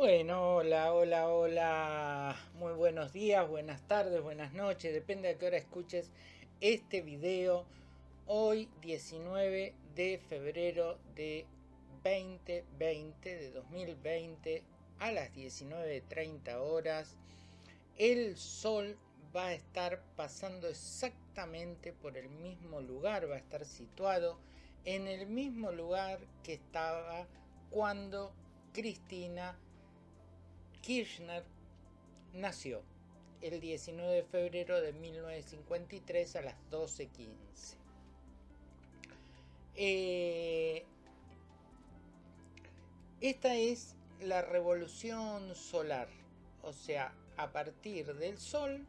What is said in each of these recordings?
Bueno, hola, hola, hola. Muy buenos días, buenas tardes, buenas noches. Depende de qué hora escuches este video. Hoy 19 de febrero de 2020, de 2020, a las 19.30 horas. El sol va a estar pasando exactamente por el mismo lugar, va a estar situado en el mismo lugar que estaba cuando Cristina Kirchner nació el 19 de febrero de 1953 a las 12.15. Eh, esta es la revolución solar, o sea, a partir del Sol,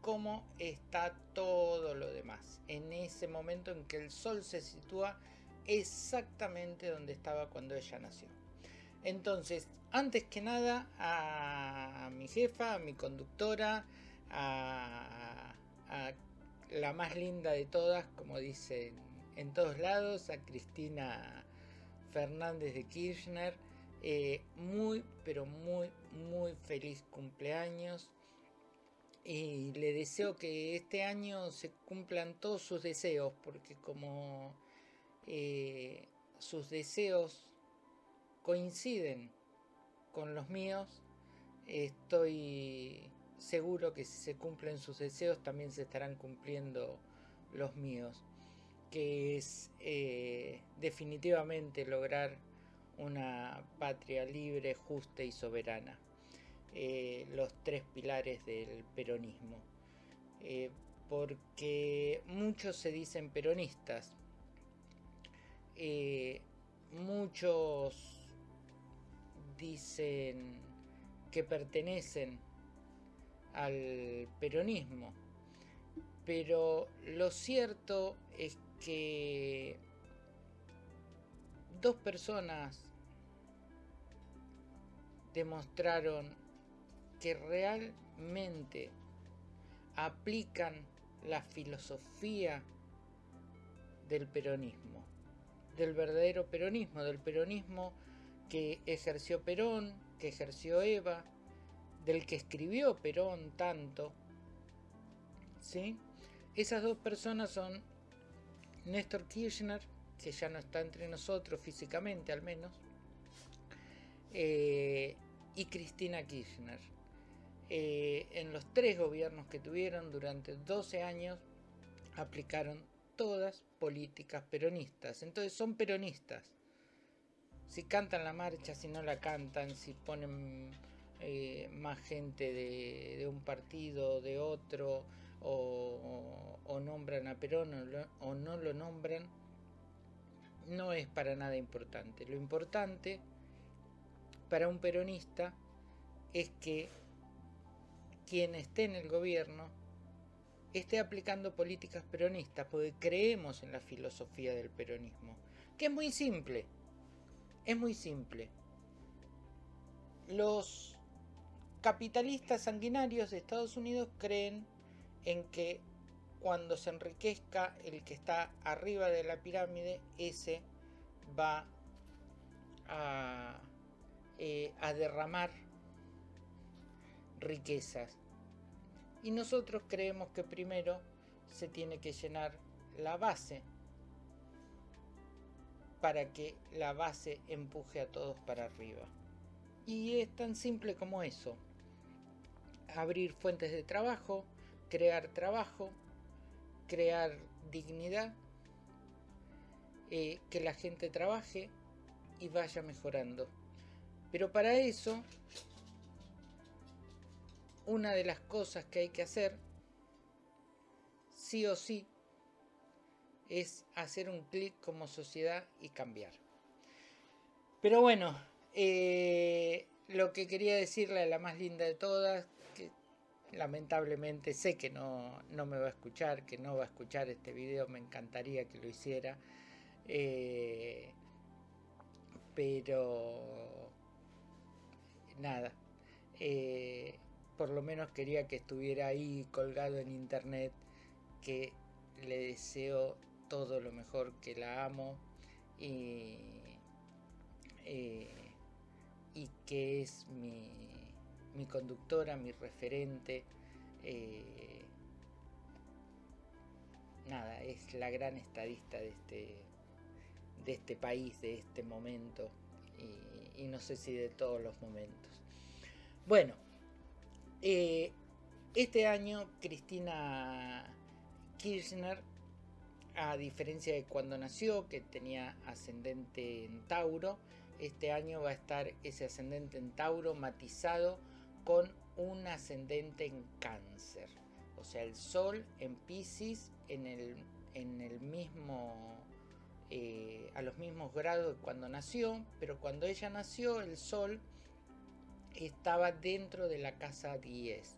cómo está todo lo demás. En ese momento en que el Sol se sitúa exactamente donde estaba cuando ella nació. Entonces, antes que nada, a mi jefa, a mi conductora, a, la más linda de todas, como dicen en todos lados, a Cristina Fernández de Kirchner, eh, muy, pero muy, muy feliz cumpleaños. Y le deseo que este año se cumplan todos sus deseos, porque como eh, sus deseos coinciden con los míos, estoy seguro que si se cumplen sus deseos también se estarán cumpliendo los míos, que es eh, definitivamente lograr una patria libre, justa y soberana. Eh, los tres pilares del peronismo. Eh, porque muchos se dicen peronistas, muchos dicen que pertenecen al peronismo. Pero lo cierto es que dos personas demostraron que realmente aplican la filosofía del peronismo, del verdadero peronismo, del peronismo que ejerció Perón, que ejerció Eva, del que escribió Perón tanto. ¿sí? Esas dos personas son Néstor Kirchner, que ya no está entre nosotros físicamente al menos, eh, y Cristina Kirchner. Eh, en los tres gobiernos que tuvieron durante 12 años aplicaron todas políticas peronistas. Entonces son peronistas si cantan la marcha, si no la cantan, si ponen eh, más gente de, un partido, de otro, o, nombran a Perón o, no lo nombran, no es para nada importante. Lo importante para un peronista es que quien esté en el gobierno esté aplicando políticas peronistas, porque creemos en la filosofía del peronismo, que es muy simple es muy simple. Los capitalistas sanguinarios de Estados Unidos creen en que cuando se enriquezca el que está arriba de la pirámide, ese va a, eh, derramar riquezas. Y nosotros creemos que primero se tiene que llenar la base para que la base empuje a todos para arriba. Y es tan simple como eso. Abrir fuentes de trabajo, crear trabajo, crear dignidad, eh, que la gente trabaje y vaya mejorando. Pero para eso, una de las cosas que hay que hacer, sí o sí, es hacer un clic como sociedad y cambiar. Pero bueno, eh, lo que quería decirle a la más linda de todas, que lamentablemente sé que no, me va a escuchar, que no va a escuchar este video, me encantaría que lo hiciera. Eh, pero nada, eh, por lo menos quería que estuviera ahí colgado en internet, que le deseo todo lo mejor, que la amo y, y que es mi, mi conductora, mi referente. Eh, nada, es la gran estadista de este, de este país, de este momento, y, no sé si de todos los momentos. Bueno, eh, este año Cristina Kirchner, a diferencia de cuando nació, que tenía ascendente en Tauro, este año va a estar ese ascendente en Tauro matizado con un ascendente en Cáncer. O sea, el Sol en Pisces en el, en el mismo, eh, a los mismos grados cuando nació, pero cuando ella nació el Sol estaba dentro de la casa 10.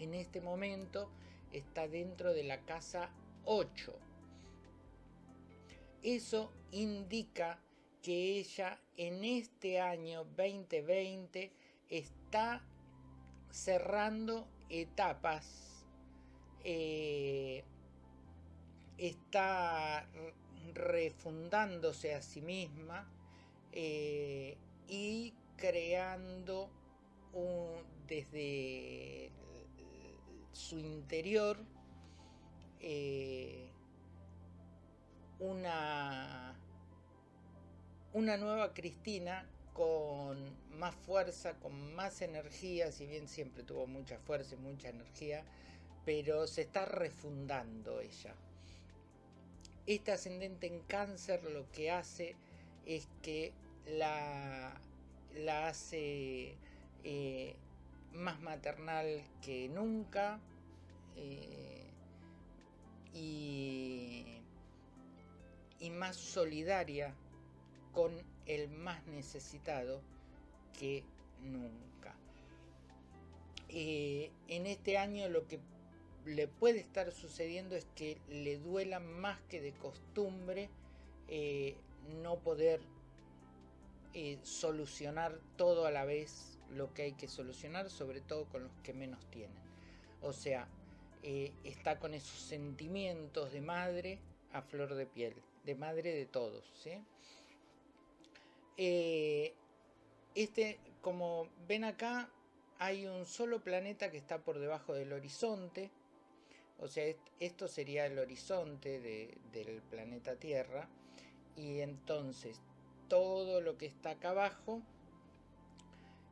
En este momento está dentro de la casa 8. Eso indica que ella en este año 2020 está cerrando etapas, eh, está refundándose a sí misma eh, y creando desde su interior eh, una, una nueva Cristina con más fuerza, con más energía, si bien siempre tuvo mucha fuerza y mucha energía, pero se está refundando ella. Este ascendente en cáncer lo que hace es que la, la hace eh, más maternal que nunca eh, y, y más solidaria con el más necesitado que nunca. Eh, en este año lo que le puede estar sucediendo es que le duela más que de costumbre no poder solucionar todo a la vez lo que hay que solucionar, sobre todo con los que menos tienen. O sea, eh, está con esos sentimientos de madre a flor de piel, madre de todos. Eh, este, como ven acá, hay un solo planeta que está por debajo del horizonte. O sea, esto sería el horizonte del planeta Tierra. Y entonces todo lo que está acá abajo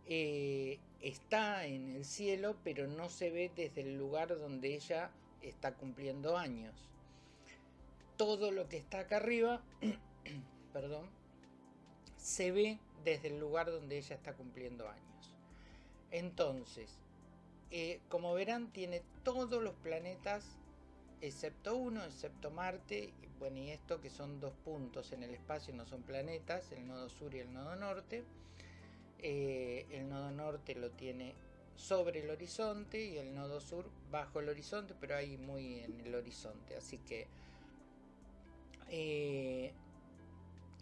eh, está en el cielo, pero no se ve desde el lugar donde ella está cumpliendo años. Todo lo que está acá arriba, perdón, se ve desde el lugar donde ella está cumpliendo años. Entonces, eh, como verán, tiene todos los planetas, excepto uno, excepto Marte, y bueno, y esto que son dos puntos en el espacio, no son planetas, el nodo sur y el nodo norte. Eh, el nodo norte lo tiene sobre el horizonte y el nodo sur bajo el horizonte, pero ahí muy en el horizonte. Así que, eh,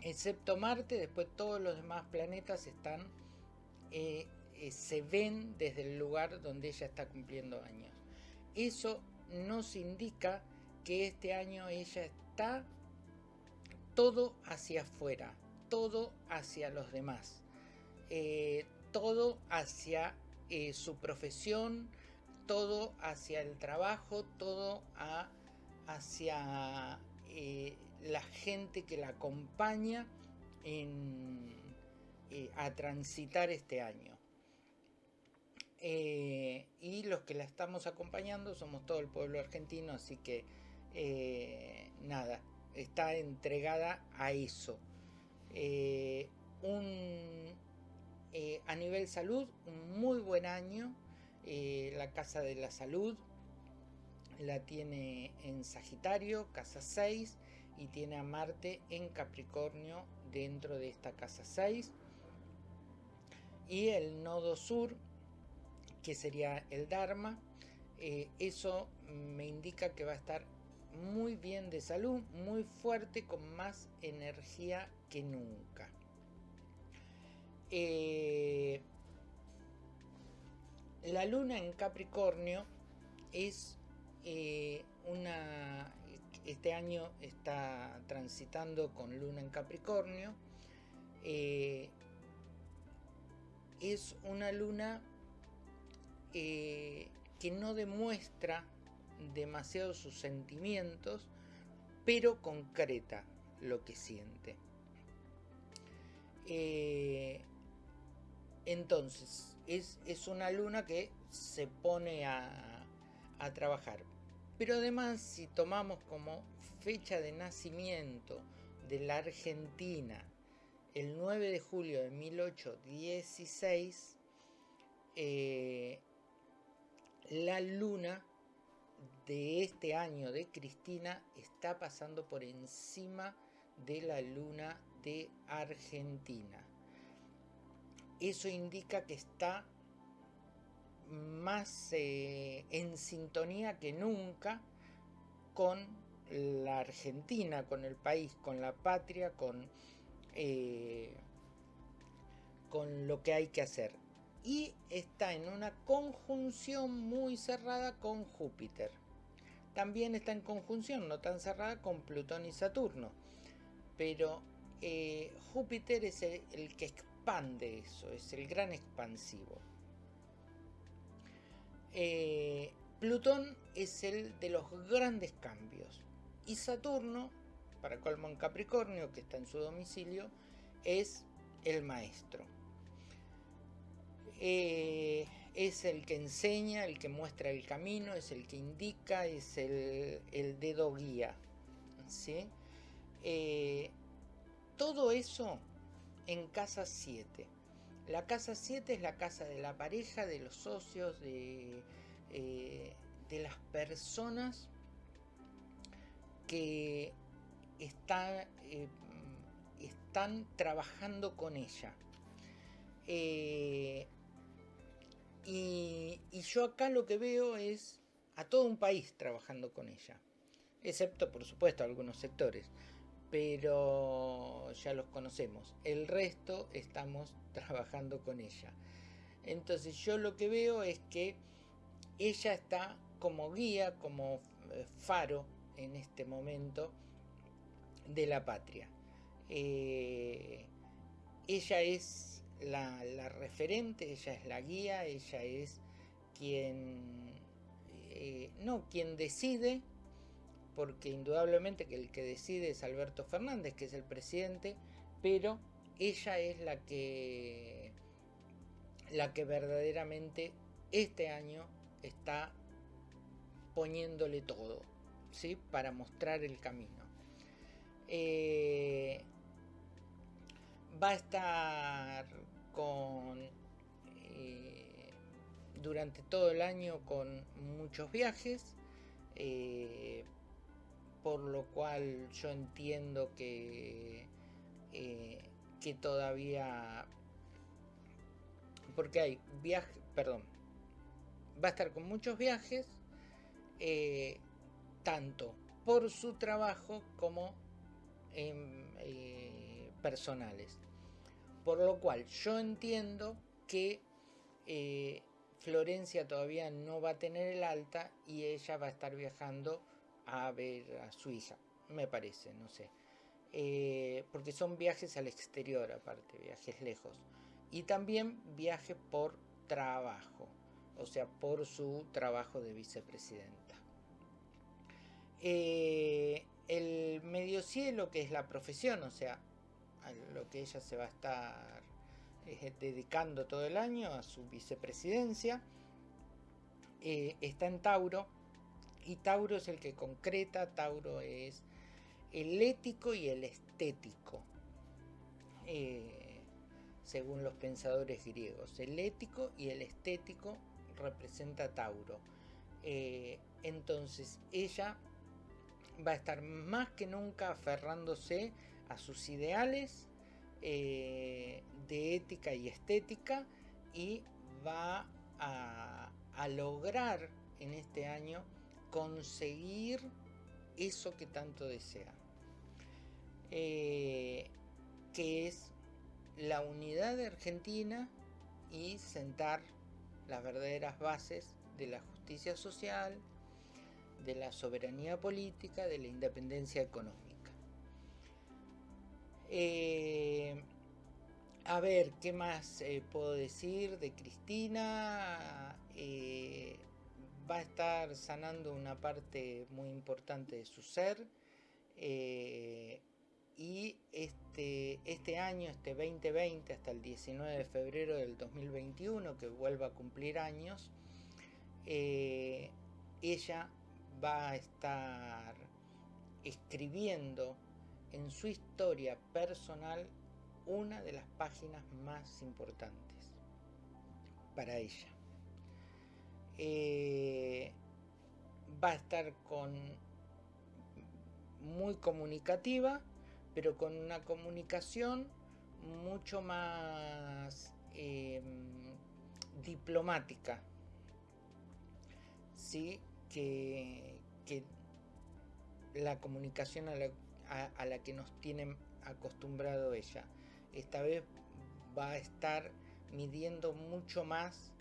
excepto Marte, después todos los demás planetas están, eh, se ven desde el lugar donde ella está cumpliendo años. Eso nos indica que este año ella está todo hacia afuera, todo hacia los demás. Eh, todo hacia eh, su profesión, todo hacia el trabajo, todo hacia eh, la gente que la acompaña a transitar este año. y los que la estamos acompañando somos todo el pueblo argentino, así que nada, está entregada a eso. un, eh, a nivel salud, un muy buen año. Eh, la Casa de la Salud la tiene en Sagitario, casa 6, y tiene a Marte en Capricornio dentro de esta casa 6. Y el nodo sur, que sería el Dharma, eh, eso me indica que va a estar muy bien de salud, muy fuerte, con más energía que nunca. Eh, la luna en Capricornio es eh. Este año está transitando con luna en Capricornio. Eh, es una luna eh, que no demuestra demasiado sus sentimientos, pero concreta lo que siente. Entonces, es, una luna que se pone a, a trabajar. Pero además, si tomamos como fecha de nacimiento de la Argentina el 9 de julio de 1816, eh, la luna de este año de Cristina está pasando por encima de la luna de Argentina. Eso indica que está más eh, en sintonía que nunca con la Argentina, con el país, con la patria, con, eh, con lo que hay que hacer. Y está en una conjunción muy cerrada con Júpiter. También está en conjunción, no tan cerrada, con Plutón y Saturno. Pero eh, Júpiter es el que expande eso, es el gran expansivo. Eh, Plutón es el de los grandes cambios. Y Saturno, para colmo en Capricornio, que está en su domicilio, es el maestro. Eh, es el que enseña, el que muestra el camino, es el que indica, es el, dedo guía. Eh, todo eso en casa 7. La casa 7 es la casa de la pareja, de los socios, de, eh, de las personas que eh, están trabajando con ella. Eh, y, y, yo acá lo que veo es a todo un país trabajando con ella, excepto por supuesto algunos sectores pero ya los conocemos. El resto estamos trabajando con ella. Entonces yo lo que veo es que ella está como guía, como eh, faro en este momento de la patria. Eh, ella es la, referente, ella es la guía, ella es quien, eh, no, quien decide, porque indudablemente que el que decide es Alberto Fernández, que es el presidente, pero ella es la que la que verdaderamente este año está poniéndole todo, ¿sí? Para mostrar el camino. Eh, va a estar con eh, durante todo el año con muchos viajes eh, por lo cual yo entiendo que, eh, que todavía... Porque hay viajes, perdón, va a estar con muchos viajes, eh, tanto por su trabajo como eh, personales. Por lo cual yo entiendo que Florencia todavía no va a tener el alta y ella va a estar viajando a ver a su hija, me parece, no sé. Eh, porque son viajes al exterior aparte, viajes lejos. Y también viajes por trabajo, o sea, por su trabajo de vicepresidenta. Eh, el medio cielo, que es la profesión, o sea, a lo que ella se va a estar eh, dedicando todo el año, a su vicepresidencia, está en Tauro, y Tauro es el que concreta, Tauro es el ético y el estético, eh, según los pensadores griegos. El ético y el estético representa Tauro. Eh, entonces ella va a estar más que nunca aferrándose a sus ideales eh, de ética y estética y va a, a lograr en este año conseguir eso que tanto desea, eh, que es la unidad de Argentina y sentar las verdaderas bases de la justicia social, de la soberanía política, de la independencia económica. Eh, a ver, ¿qué más eh, puedo decir de Cristina? Va a estar sanando una parte muy importante de su ser. Eh, y este, este año, este 2020, hasta el 19 de febrero del 2021, que vuelva a cumplir años, ella va a estar escribiendo en su historia personal una de las páginas más importantes para ella. Eh, va a estar con muy comunicativa, pero con una comunicación mucho más em, diplomática, ¿sí? que, la comunicación a la, a la que nos tiene acostumbrado ella esta vez va a estar midiendo mucho más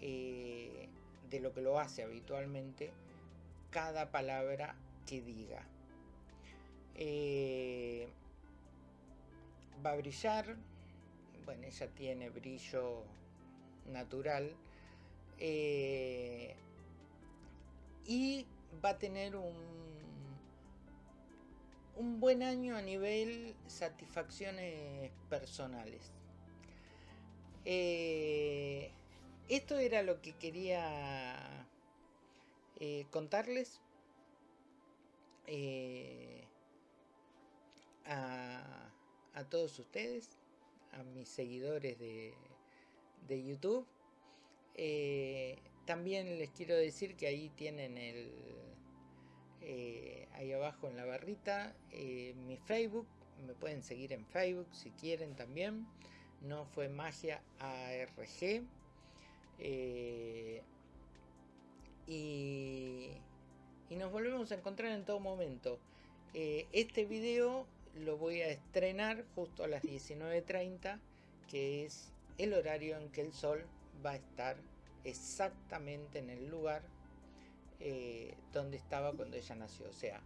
eh, de lo que lo hace habitualmente cada palabra que diga. Eh, va a brillar, bueno, ella tiene brillo natural eh, y va a tener un un buen año a nivel satisfacciones personales. Eh, esto era lo que quería eh, contarles eh, a, todos ustedes, a mis seguidores de, de YouTube. también les quiero decir que ahí tienen el, eh, ahí abajo en la barrita eh, mi Facebook, me pueden seguir en Facebook si quieren también, no fue magia ARG. Eh, y, nos volvemos a encontrar en todo momento. este video lo voy a estrenar justo a las 19.30, que es el horario en que el sol va a estar exactamente en el lugar eh, donde estaba cuando ella nació. O sea,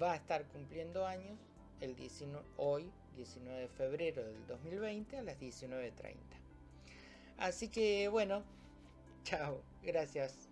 va a estar cumpliendo años el 19, hoy, 19 de febrero del 2020 a las 19.30. Así que bueno, chao, gracias.